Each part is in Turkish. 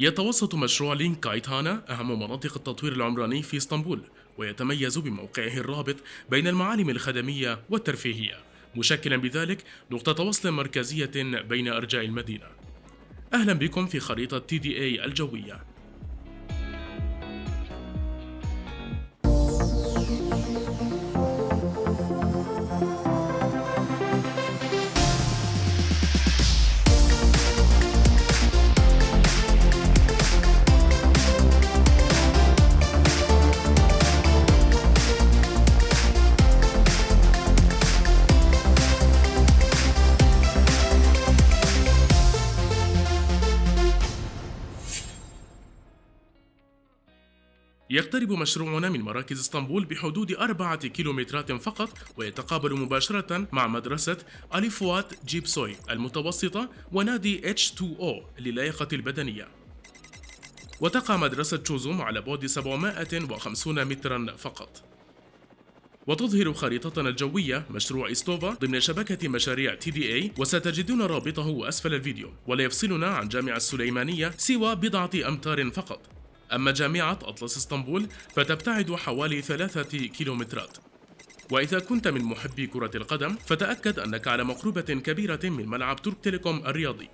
يتوسط مشروع لينك كايتانا أهم مناطق التطوير العمراني في إسطنبول ويتميز بموقعه الرابط بين المعالم الخدمية والترفيهية مشكلا بذلك نقطة وصل مركزية بين أرجاء المدينة. أهلا بكم في خريطة اي الجوية. يقترب مشروعنا من مراكز اسطنبول بحدود أربعة كيلومترات فقط ويتقابل مباشرة مع مدرسة أليفوات جيبسوي المتوسطة ونادي H2O للياقة البدنية. وتقع مدرسة شوزوم على بعد 750 مترا فقط. وتظهر خريطتنا الجوية مشروع إستوفا ضمن شبكة مشاريع تي دي اي وستجدون رابطه أسفل الفيديو ولا يفصلنا عن جامعة السليمانية سوى بضعة أمتار فقط. أما جامعة أطلس إسطنبول فتبتعد حوالي ثلاثة كيلومترات. وإذا كنت من محبي كرة القدم فتأكد أنك على مقربة كبيرة من ملعب ترك تيليكوم الرياضي.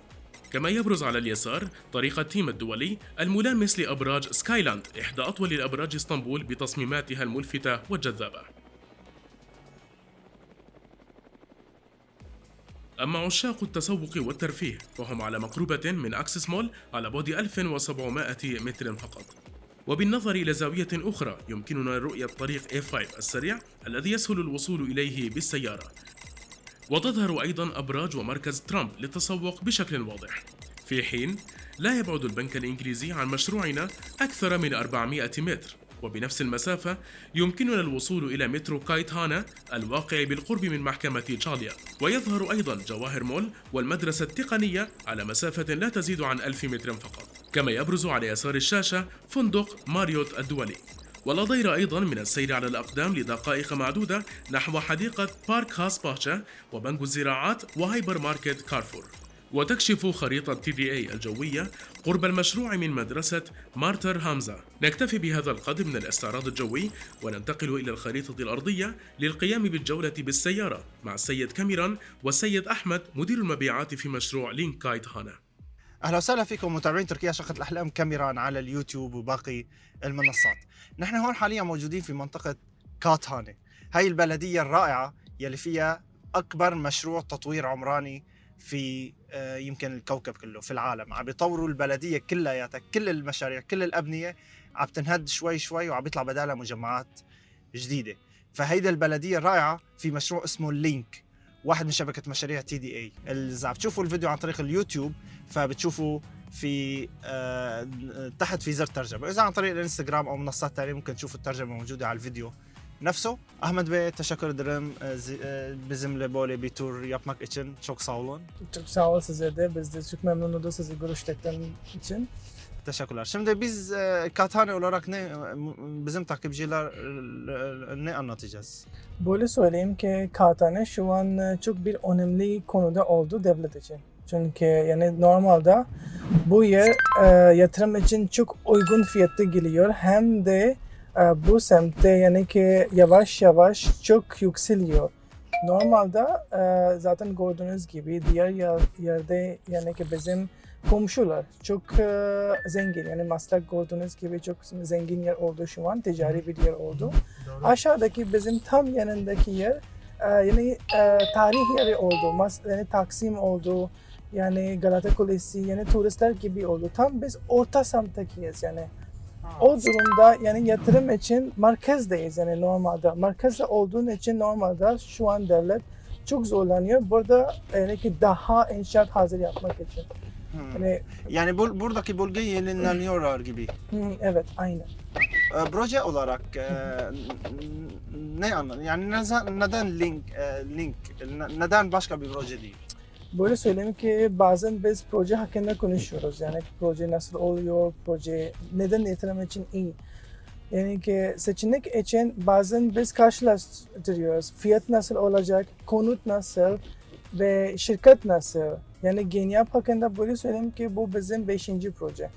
كما يبرز على اليسار طريق التيم الدولي الملامس لأبراج سكايلاند إحدى أطول الأبراج إسطنبول بتصميماتها الملفتة والجذابة. أما عشاق التسوق والترفيه فهم على مقربة من أكسس مول على بعد 1700 متر فقط. وبالنظر إلى زاوية أخرى يمكننا رؤية طريق A5 السريع الذي يسهل الوصول إليه بالسيارة. وتظهر أيضا أبراج ومركز ترامب للتسوق بشكل واضح. في حين لا يبعد البنك الإنجليزي عن مشروعنا أكثر من 400 متر. وبنفس المسافة يمكننا الوصول إلى مترو كايتهانا الواقع بالقرب من محكمة تشاليا ويظهر أيضا جواهر مول والمدرسة التقنية على مسافة لا تزيد عن ألف متر فقط. كما يبرز على يسار الشاشة فندق ماريوت الدولي. ولا ضير أيضا من السير على الأقدام لدقائق معدودة نحو حديقة بارك هاس باشا وبنك الزراعات وهايبر ماركت كارفور. وتكشف خريطة تي دي اي الجوية قرب المشروع من مدرسة مارتر هامزة. نكتفي بهذا القدر من الاستعراض الجوي وننتقل إلى الخريطة الأرضية للقيام بالجولة بالسيارة مع السيد كاميران والسيد أحمد مدير المبيعات في مشروع لينك كايت هانا. أهلا وسهلا فيكم متابعين تركيا شقة الأحلام كاميران على اليوتيوب وباقي المنصات. نحن هون حاليا موجودين في منطقة كاتهانة هاي البلدية الرائعة يلي فيها أكبر مشروع تطوير عمراني في يمكن الكوكب كله في العالم عم بيطوروا البلدية كلياتها كل المشاريع كل الأبنية عم تنهد شوي شوي وعم بيطلع بدالها مجمعات جديدة. فهيدا البلدية الرائعه في مشروع اسمه لينك واحد من شبكة مشاريع تي دي اي إذا عم تشوفوا الفيديو عن طريق اليوتيوب فبتشوفوا في آه تحت في زر ترجمه إذا عن طريق الإنستغرام أو منصات ثانية ممكن تشوفوا الترجمة موجودة على الفيديو. Nefso. Ahmet Bey'e teşekkür ederim e, zi- e, bizimle böyle bir tur yapmak için. Çok sağ olun. Çok sağ ol size de. Biz de çok memnun olduk sizi görüştükten için. Teşekkürler. Şimdi biz e, Kathane olarak ne bizim takipçiler e, ne anlatacağız? Böyle söyleyeyim ki Katane şu an e, çok bir önemli konuda oldu devlet için. Çünkü yani normalde bu yer e, yatırım için çok uygun fiyatlı geliyor. Hem de e, bu semtte yani ki yavaş yavaş çok yükseliyor. Normalde e, zaten gördüğünüz gibi diğer yer- yerde yani ki bizim komşular çok e, zengin yani Maslak gördüğünüz gibi çok zengin yer oldu şu an ticari bir yer oldu. Aşağıdaki bizim tam yanındaki yer e, yani tarih yeri oldu. Mas yani Taksim oldu. Yani Galata Kulesi yani turistler gibi oldu. Tam biz orta semttekiyiz yani. O durumda yani yatırım için merkezdeyiz yani normalde. Merkezde olduğun için normalde şu an devlet çok zorlanıyor. Burada yani ki daha inşaat hazır yapmak için. Hmm. Yani Yani bu, buradaki bölge yenileniyorlar gibi. hı, evet aynen. E, proje olarak e, ne anladın? Yani neden, neden link, e, link, ne- neden başka bir proje değil? Böyle söyleyeyim ki bazen biz proje hakkında konuşuyoruz. Yani proje nasıl oluyor, proje neden yatırım için iyi. Yani ki seçenek için bazen biz karşılaştırıyoruz. Fiyat nasıl olacak, konut nasıl ve şirket nasıl. Yani Genyap hakkında böyle söyleyeyim ki bu bizim beşinci proje.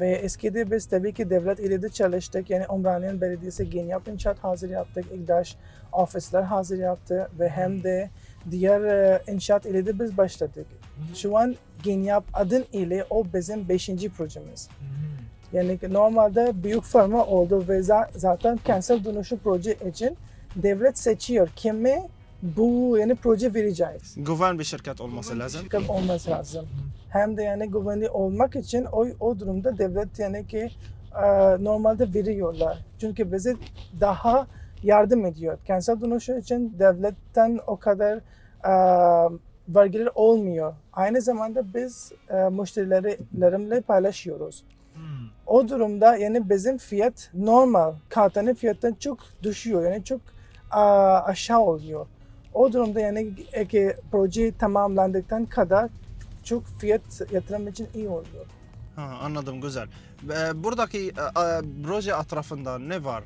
Ve eskide biz tabii ki devlet ile de çalıştık. Yani Umraniye Belediyesi Genyap İnşaat hazır yaptık. İktaş ofisler hazır yaptı ve hem de diğer e, inşaat ile de biz başladık. Şu an Genyap adın ile o bizim beşinci projemiz. Yani ki normalde büyük firma oldu ve za- zaten kentsel dönüşüm proje için devlet seçiyor kimi bu yani proje vereceğiz. Güven bir şirket olması lazım. Şirket olması lazım. Hem de yani güvenli olmak için o, o durumda devlet yani ki e, normalde veriyorlar. Çünkü bize daha yardım ediyor. Kentsel dönüşüm için devletten o kadar e, vergiler olmuyor. Aynı zamanda biz e, müşterilerimle paylaşıyoruz. O durumda yani bizim fiyat normal katane fiyattan çok düşüyor. Yani çok a, aşağı oluyor. O durumda yani e, ki proje tamamlandıktan kadar çok fiyat yatırım için iyi oluyor. Ha, anladım güzel. Buradaki e, e, proje etrafında ne var?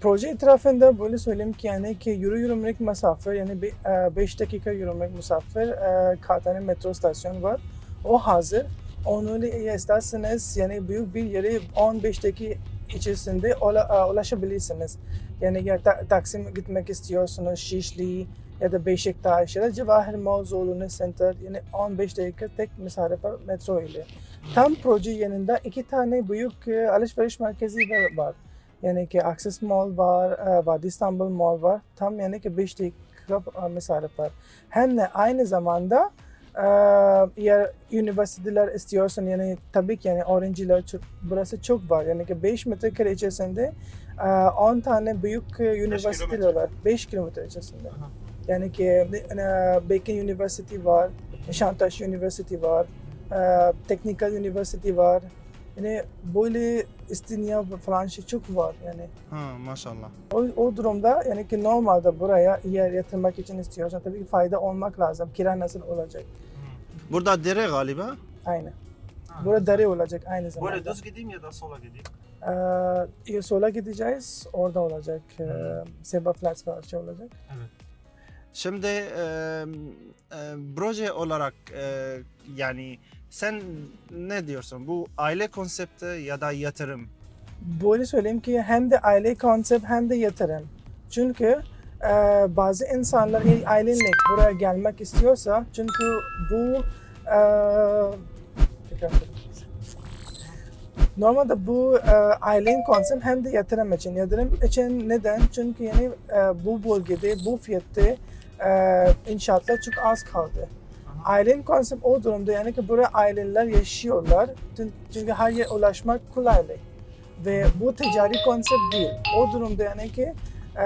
Proje etrafında böyle söyleyeyim ki yani ki yürü yürümek mesafe yani 5 dakika yürümek mesafe e, Katane metro stasyon var. O hazır. Onu isterseniz yani büyük bir yere 15 dakika içerisinde e, ulaşabilirsiniz. Yani ya ta, Taksim gitmek istiyorsunuz, Şişli ya da Beşiktaş ya da Cevahir Zorunlu Center yani 15 dakika tek mesafe metro ile. Tam proje yanında iki tane büyük e, alışveriş merkezi var. Yani ki Access Mall var, e, Vadi İstanbul Mall var. Tam yani ki 5 dakika e, mesafe var. Hem de aynı zamanda e, eğer üniversiteler istiyorsan yani tabii ki yani öğrenciler çok, burası çok var. Yani ki 5 metrekare içerisinde e, 10 tane büyük üniversiteler var. 5 kilometre içerisinde. Aha. Yani ki Bacon University var, Nişantaşı University var, Technical University var. Yani böyle İstinye falan şey çok var yani. Ha, maşallah. O, o durumda yani ki normalde buraya yer yatırmak için istiyorsan tabii ki fayda olmak lazım. Kira nasıl olacak? Burada dere galiba. Aynı. Burada dere olacak aynı zamanda. Böyle düz gideyim ya da sola gideyim. Ee, sola gideceğiz, orada olacak. Ee, Seba Flats falan şey olacak. Şimdi e, e, proje olarak e, yani sen ne diyorsun? Bu aile konsepti ya da yatırım? Böyle söyleyeyim ki hem de aile konsept hem de yatırım. Çünkü e, bazı insanlar ailenle buraya gelmek istiyorsa çünkü bu e. Normalde bu e, ailen konsept hem de yatırım için. Yatırım için neden? Çünkü yani e, bu bölgede bu fiyatta e, inşaatlar çok az kaldı. Ailen konsept o durumda yani ki buraya aileler yaşıyorlar. Çünkü- her yere ulaşmak kolaylık. Ve bu ticari konsept değil. O durumda yani ki e,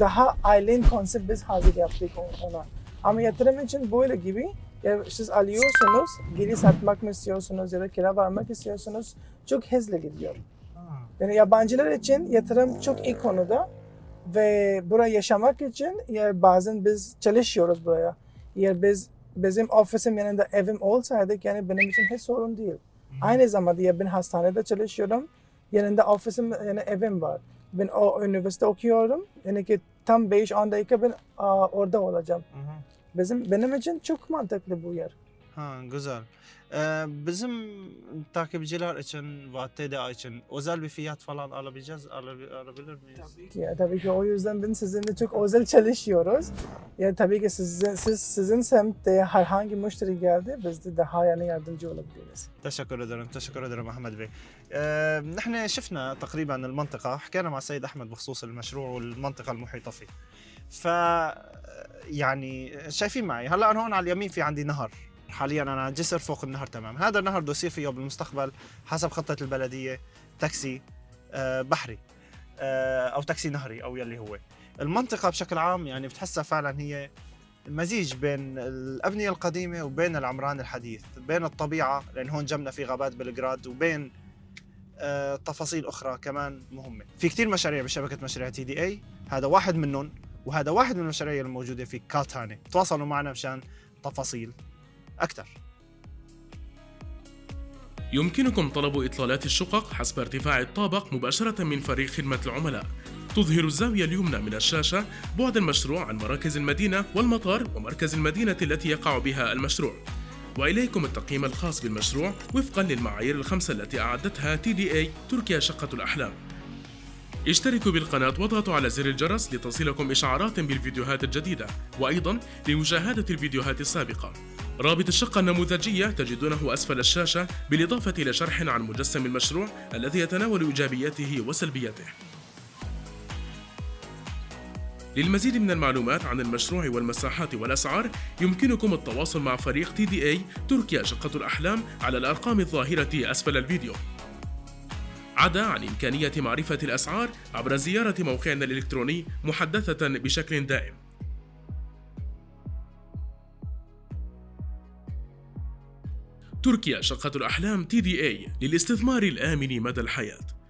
daha ailen konsept biz hazır yaptık ona. Ama yatırım için böyle gibi ya siz alıyorsunuz, geri satmak mı istiyorsunuz ya da kira vermek istiyorsunuz çok hızlı gidiyor. Yani yabancılar için yatırım çok iyi konuda ve buraya yaşamak için ya bazen biz çalışıyoruz buraya. Ya biz bizim ofisim yanında evim olsaydı yani benim için hiç sorun değil. Aynı zamanda ya ben hastanede çalışıyorum. Yanında ofisim yani evim var. Ben o üniversite okuyorum. Yani ki tam 5-10 dakika ben aa, orada olacağım. Bizim benim için çok mantıklı bu yer. Ha güzel. Ee, bizim takipçiler için TDA için özel bir fiyat falan alabileceğiz, alabi- alabilir miyiz? Ya tabii ki o yüzden ben sizinle çok özel çalışıyoruz. Ya tabii ki sizin, siz, sizin semtte herhangi müşteri geldi biz de daha yani yardımcı olabiliriz. تشكر ادرم تشكر ادرم احمد بي أه نحن شفنا تقريبا المنطقة حكينا مع السيد احمد بخصوص المشروع والمنطقة المحيطه فيه ف يعني شايفين معي هلا أنا هون على اليمين في عندي نهر حاليا أنا على جسر فوق النهر تمام هذا النهر بده يصير فيه بالمستقبل حسب خطة البلدية تاكسي أه بحري أه أو تاكسي نهري أو يلي هو. المنطقة بشكل عام يعني بتحسها فعلا هي مزيج بين الأبنية القديمة وبين العمران الحديث بين الطبيعة لأن هون جنبنا في غابات بلغراد وبين آه، تفاصيل أخرى كمان مهمة. في كتير مشاريع بشبكة مشاريع تي دي اي هذا واحد منهم وهذا واحد من المشاريع الموجودة في كالتاني. تواصلوا معنا مشان تفاصيل أكثر. يمكنكم طلب إطلالات الشقق حسب ارتفاع الطابق مباشرة من فريق خدمة العملاء. تظهر الزاوية اليمنى من الشاشة بعد المشروع عن مراكز المدينة والمطار ومركز المدينة التي يقع بها المشروع. وإليكم التقييم الخاص بالمشروع وفقا للمعايير الخمسة التي أعدتها TDA تركيا شقة الأحلام. اشتركوا بالقناة واضغطوا على زر الجرس لتصلكم إشعارات بالفيديوهات الجديدة وأيضا لمشاهدة الفيديوهات السابقة. رابط الشقة النموذجية تجدونه أسفل الشاشة بالإضافة إلى شرح عن مجسم المشروع الذي يتناول إيجابياته وسلبياته. للمزيد من المعلومات عن المشروع والمساحات والأسعار يمكنكم التواصل مع فريق اي تركيا شقة الأحلام على الأرقام الظاهرة أسفل الفيديو. عدا عن إمكانية معرفة الأسعار عبر زيارة موقعنا الإلكتروني محدثة بشكل دائم. تركيا شقة الأحلام اي للاستثمار الآمن مدى الحياة.